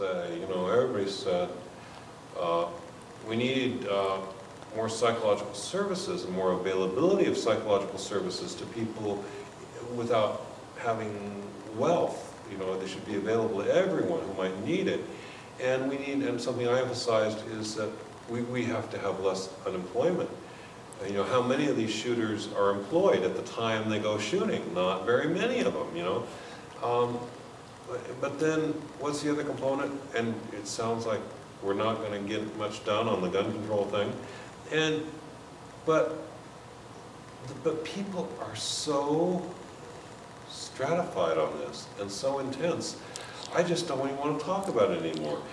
say, you know, everybody said, uh, we need uh, more psychological services and more availability of psychological services to people without having wealth. You know, they should be available to everyone who might need it. And we need, and something I emphasized is that we, we have to have less unemployment. Uh, You know, how many of these shooters are employed at the time they go shooting? Not very many of them, you know? Um, but- then, what's the other component? And it sounds like we're not gonna get much done on the gun control thing. And, but, but people are so stratified on this and so intense. I just don't even wanna talk about it anymore. Yeah,